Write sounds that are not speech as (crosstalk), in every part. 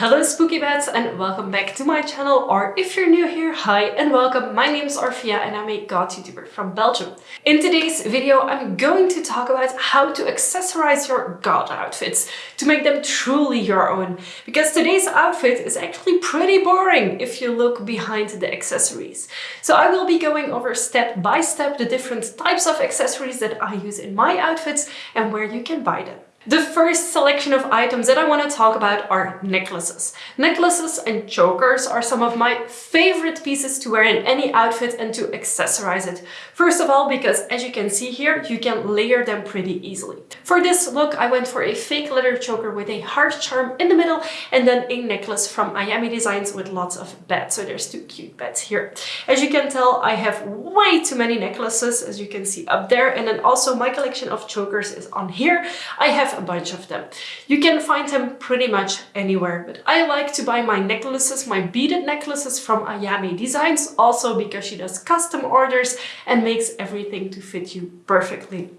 Hello spooky bats and welcome back to my channel or if you're new here, hi and welcome. My name is Orphia and I'm a goth YouTuber from Belgium. In today's video I'm going to talk about how to accessorize your goth outfits to make them truly your own because today's outfit is actually pretty boring if you look behind the accessories. So I will be going over step by step the different types of accessories that I use in my outfits and where you can buy them. The first selection of items that I want to talk about are necklaces. Necklaces and chokers are some of my favorite pieces to wear in any outfit and to accessorize it. First of all, because as you can see here, you can layer them pretty easily. For this look, I went for a fake leather choker with a heart charm in the middle and then a necklace from Ayami Designs with lots of bats. So there's two cute bats here. As you can tell, I have way too many necklaces, as you can see up there. And then also my collection of chokers is on here. I have a bunch of them. You can find them pretty much anywhere, but I like to buy my necklaces, my beaded necklaces from Ayami Designs, also because she does custom orders and makes everything to fit you perfectly.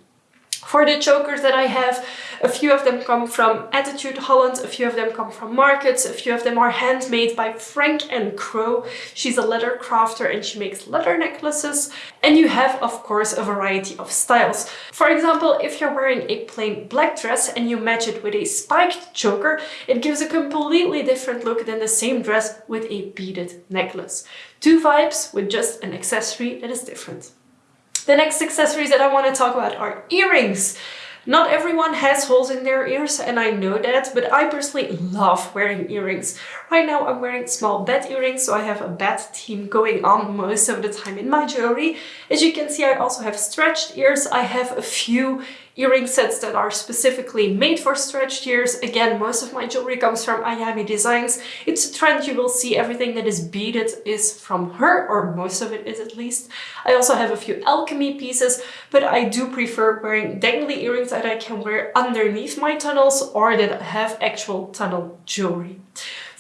For the chokers that I have, a few of them come from Attitude Holland, a few of them come from markets, a few of them are handmade by Frank and Crow. She's a leather crafter and she makes leather necklaces. And you have, of course, a variety of styles. For example, if you're wearing a plain black dress and you match it with a spiked choker, it gives a completely different look than the same dress with a beaded necklace. Two vibes with just an accessory that is different. The next accessories that I want to talk about are earrings. Not everyone has holes in their ears and I know that, but I personally love wearing earrings. Right now I'm wearing small bat earrings, so I have a bat theme going on most of the time in my jewelry. As you can see, I also have stretched ears. I have a few earring sets that are specifically made for stretched ears. Again, most of my jewelry comes from Ayami Designs. It's a trend you will see everything that is beaded is from her, or most of it is at least. I also have a few alchemy pieces, but I do prefer wearing dangly earrings that I can wear underneath my tunnels or that have actual tunnel jewelry.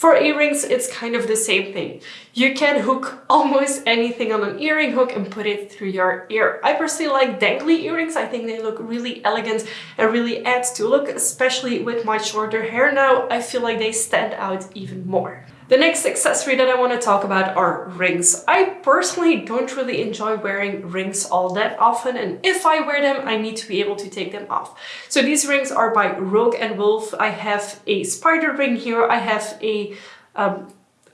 For earrings, it's kind of the same thing. You can hook (laughs) almost anything on an earring hook and put it through your ear. I personally like dangly earrings. I think they look really elegant and really add to look, especially with my shorter hair now. I feel like they stand out even more. The next accessory that I want to talk about are rings. I personally don't really enjoy wearing rings all that often and if I wear them I need to be able to take them off. So these rings are by Rogue and Wolf. I have a spider ring here, I have a um,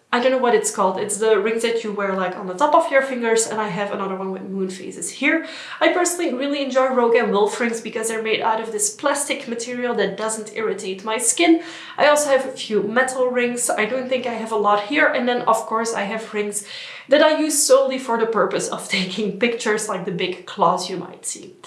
I don't know what it's called. It's the rings that you wear like on the top of your fingers and I have another one with moon phases here. I personally really enjoy Rogue and Wolf rings because they're made out of this plastic material that doesn't irritate my skin. I also have a few metal rings. I don't think I have a lot here. And then of course I have rings that I use solely for the purpose of (laughs) taking pictures like the big claws you might see.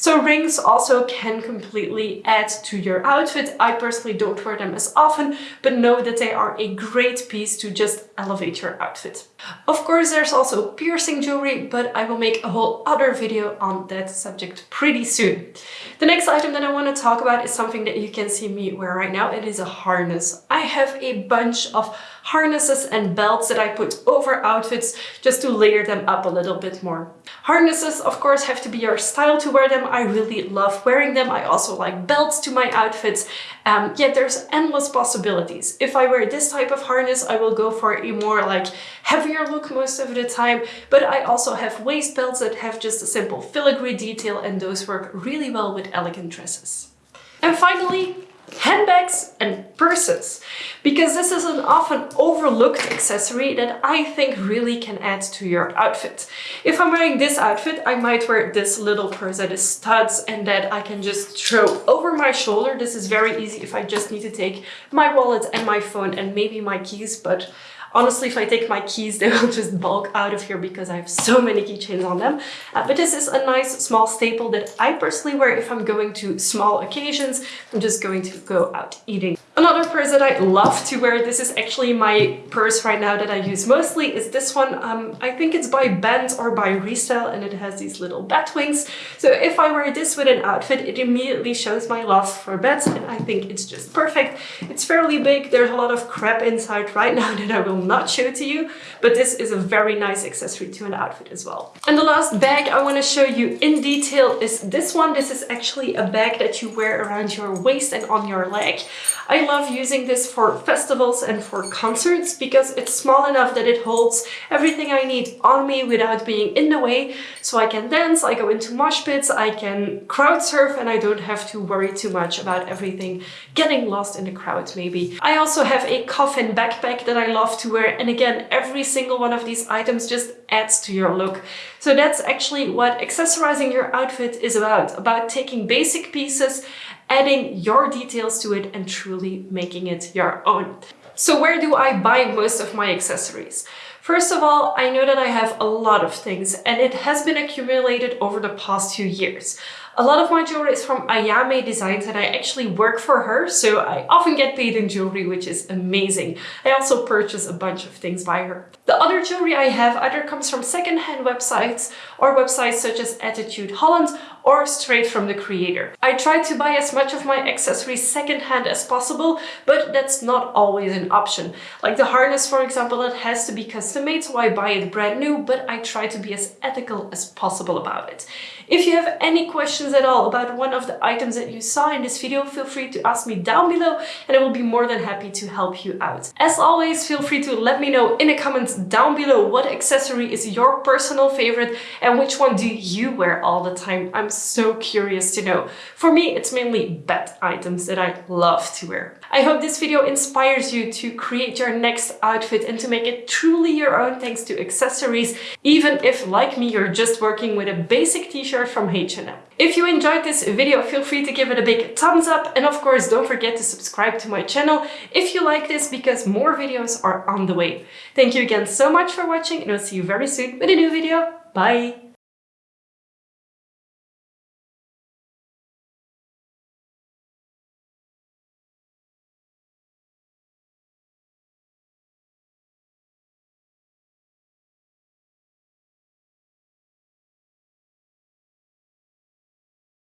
So rings also can completely add to your outfit. I personally don't wear them as often, but know that they are a great piece to just elevate your outfit. Of course, there's also piercing jewelry, but I will make a whole other video on that subject pretty soon. The next item that I want to talk about is something that you can see me wear right now. It is a harness. I have a bunch of harnesses and belts that I put over outfits just to layer them up a little bit more. Harnesses, of course, have to be your style to wear them. I really love wearing them. I also like belts to my outfits. Um, yet there's endless possibilities. If I wear this type of harness, I will go for a more like heavier look most of the time. But I also have waist belts that have just a simple filigree detail and those work really well with elegant dresses. And finally, handbags and purses because this is an often overlooked accessory that I think really can add to your outfit. If I'm wearing this outfit, I might wear this little purse that is studs and that I can just throw over my shoulder. This is very easy if I just need to take my wallet and my phone and maybe my keys, but Honestly, if I take my keys, they will just bulk out of here because I have so many keychains on them. Uh, but this is a nice small staple that I personally wear if I'm going to small occasions. I'm just going to go out eating. Another purse that I love to wear, this is actually my purse right now that I use mostly, is this one. Um, I think it's by Banned or by Restyle and it has these little bat wings. So if I wear this with an outfit, it immediately shows my love for bats and I think it's just perfect. It's fairly big, there's a lot of crap inside right (laughs) now that I will not show to you, but this is a very nice accessory to an outfit as well. And the last bag I want to show you in detail is this one. This is actually a bag that you wear around your waist and on your leg. I love using this for festivals and for concerts because it's small enough that it holds everything I need on me without being in the way. So I can dance, I go into mosh pits, I can crowd surf and I don't have to worry too much about everything getting lost in the crowd maybe. I also have a coffin backpack that I love to wear and again every single one of these items just adds to your look. So that's actually what accessorizing your outfit is about, about taking basic pieces adding your details to it and truly making it your own. So where do I buy most of my accessories? First of all, I know that I have a lot of things and it has been accumulated over the past few years. A lot of my jewelry is from Ayame Designs and I actually work for her, so I often get paid in jewelry, which is amazing. I also purchase a bunch of things by her. The other jewelry I have either comes from secondhand websites or websites such as Attitude Holland or straight from the creator. I try to buy as much of my accessories secondhand as possible, but that's not always an option. Like the harness, for example, it has to be custom made, so I buy it brand new, but I try to be as ethical as possible about it. If you have any questions at all about one of the items that you saw in this video, feel free to ask me down below and I will be more than happy to help you out. As always, feel free to let me know in the comments down below what accessory is your personal favorite and which one do you wear all the time. I'm so curious to know. For me, it's mainly bed items that I love to wear. I hope this video inspires you to create your next outfit and to make it truly your own thanks to accessories, even if, like me, you're just working with a basic t-shirt from H&M. If you enjoyed this video, feel free to give it a big thumbs up and of course don't forget to subscribe to my channel if you like this because more videos are on the way. Thank you again so much for watching and I'll see you very soon with a new video. Bye!